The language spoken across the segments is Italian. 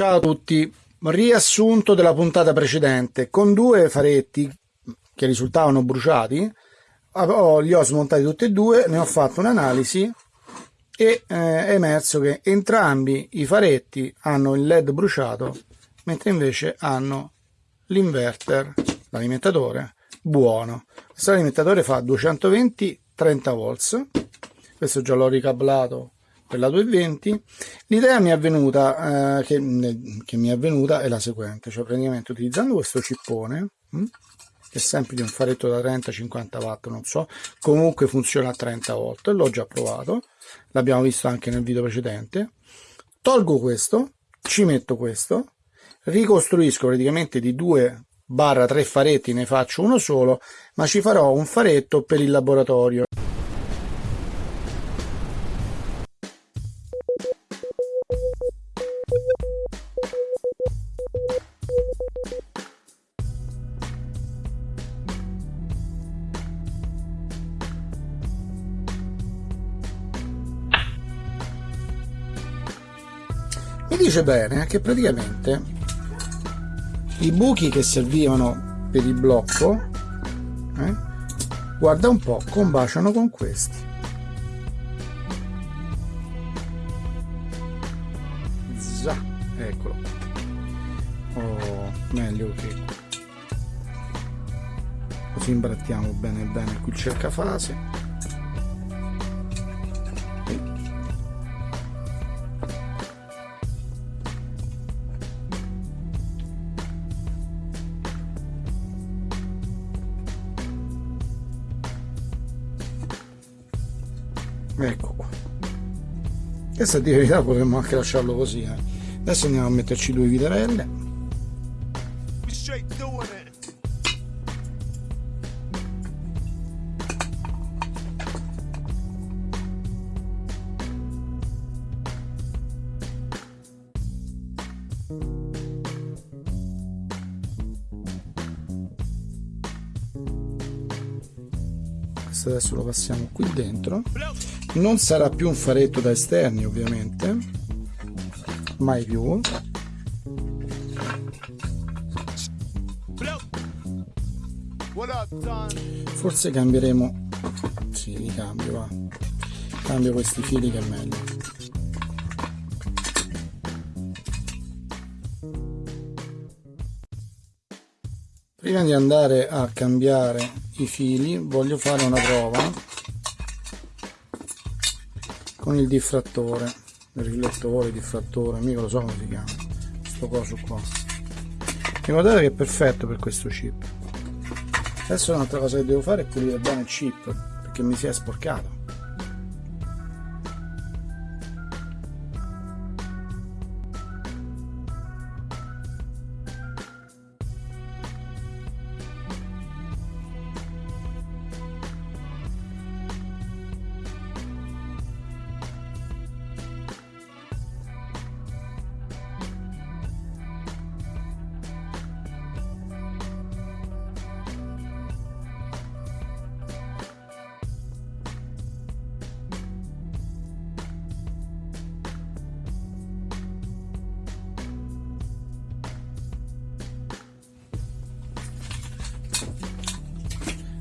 Ciao a tutti, riassunto della puntata precedente. Con due faretti che risultavano bruciati, li ho smontati tutti e due, ne ho fatto un'analisi e eh, è emerso che entrambi i faretti hanno il led bruciato, mentre invece hanno l'inverter, l'alimentatore, buono. Questo alimentatore fa 220 30 volts, questo già l'ho ricablato per la 220 l'idea mi è avvenuta eh, che, che, mi è avvenuta è la seguente cioè praticamente utilizzando questo cippone hm, che è sempre di un faretto da 30-50 watt non so comunque funziona a 30 volt l'ho già provato l'abbiamo visto anche nel video precedente tolgo questo ci metto questo ricostruisco praticamente di 2 barra 3 faretti ne faccio uno solo ma ci farò un faretto per il laboratorio dice bene che praticamente i buchi che servivano per il blocco eh, guarda un po' combaciano con questi. Zà, eccolo. Oh, meglio che così imbrattiamo bene bene qui il cercafase questa di verità potremmo anche lasciarlo così eh. adesso andiamo a metterci due viterelle questo adesso lo passiamo qui dentro non sarà più un faretto da esterni ovviamente. Mai più. Forse cambieremo. Sì, li cambio va. Cambio questi fili che è meglio. Prima di andare a cambiare i fili voglio fare una prova con il diffrattore il riflettore, diffrattore, mica lo so come si chiama questo coso qua. E guardate che è perfetto per questo chip. Adesso un'altra cosa che devo fare è pulire bene il chip perché mi si è sporcato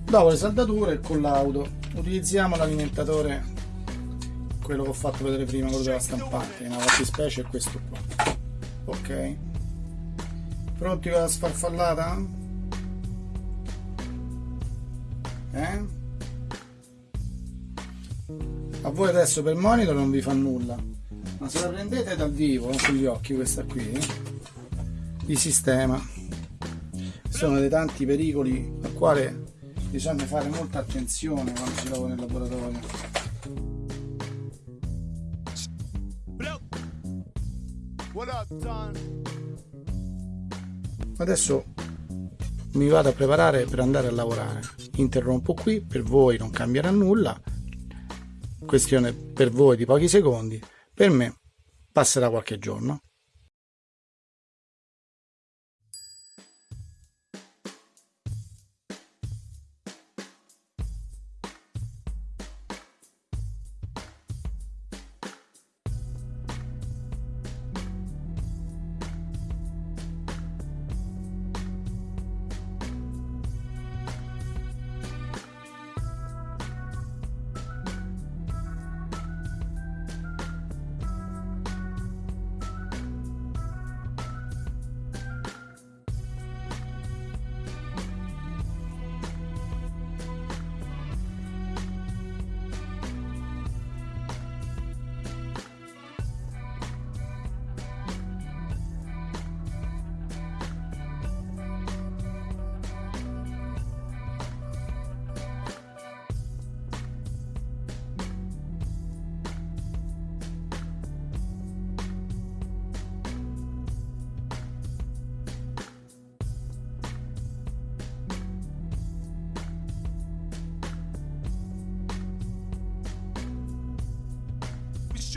dopo le saldature il collaudo. Utilizziamo l'alimentatore quello che ho fatto vedere prima quello della stampante. Una fattispecie è questo qua. Ok. Pronti con la sfarfallata? Eh? a voi adesso per monitor non vi fa nulla. Ma se la prendete dal vivo sugli occhi questa qui di sistema sono dei tanti pericoli al quale bisogna fare molta attenzione quando si lavora nel laboratorio. Adesso mi vado a preparare per andare a lavorare. Interrompo qui per voi non cambierà nulla. Questione per voi di pochi secondi. Per me passerà qualche giorno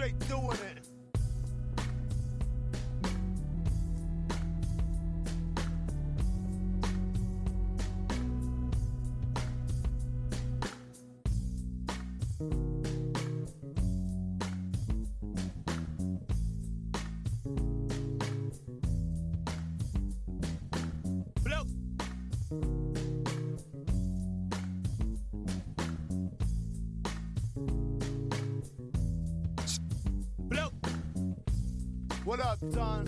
straight doing it. What up, Don?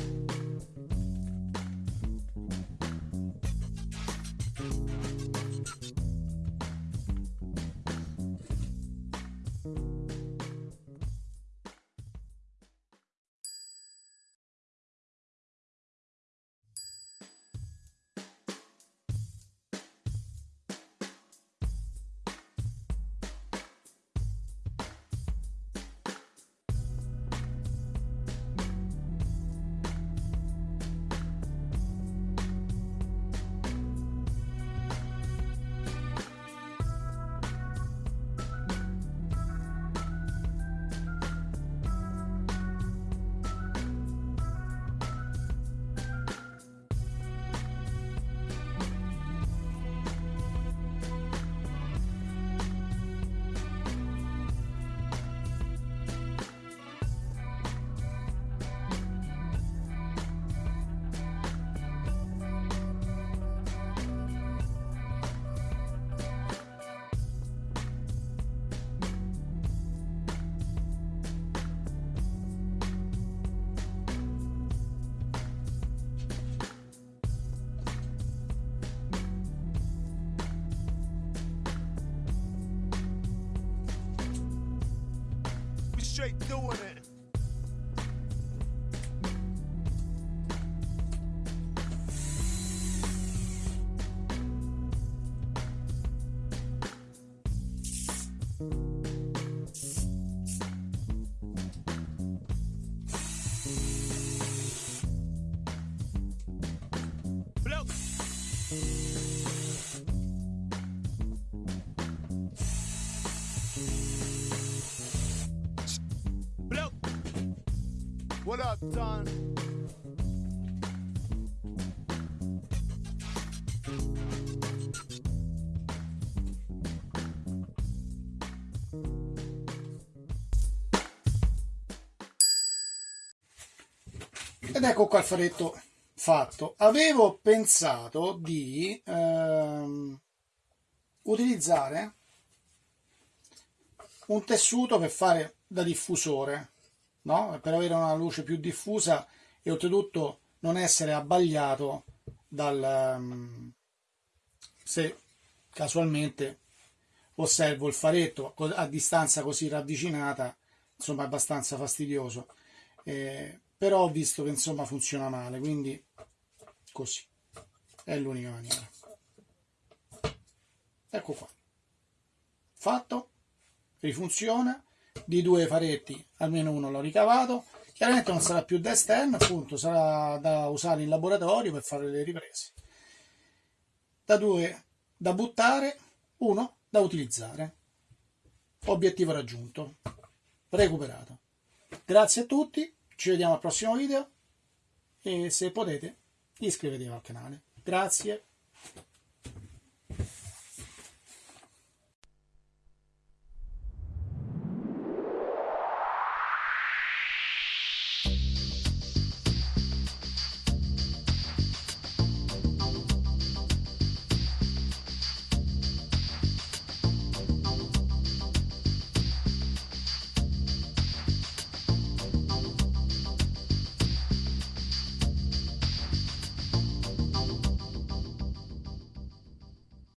Straight doing it. What up, Don? Ed ecco qua il faretto fatto. Avevo pensato di ehm, utilizzare un tessuto per fare da diffusore, no? per avere una luce più diffusa e oltretutto non essere abbagliato dal... ehm, se casualmente osservo il faretto a distanza così ravvicinata, insomma è abbastanza fastidioso. Eh, però ho visto che insomma funziona male, quindi così è l'unica maniera. Ecco qua, fatto, rifunziona. Di due faretti almeno uno l'ho ricavato. Chiaramente non sarà più da esterno, appunto, sarà da usare in laboratorio per fare le riprese. Da due da buttare, uno da utilizzare. Obiettivo raggiunto, recuperato. Grazie a tutti, ci vediamo al prossimo video e se potete iscrivetevi al canale. Grazie.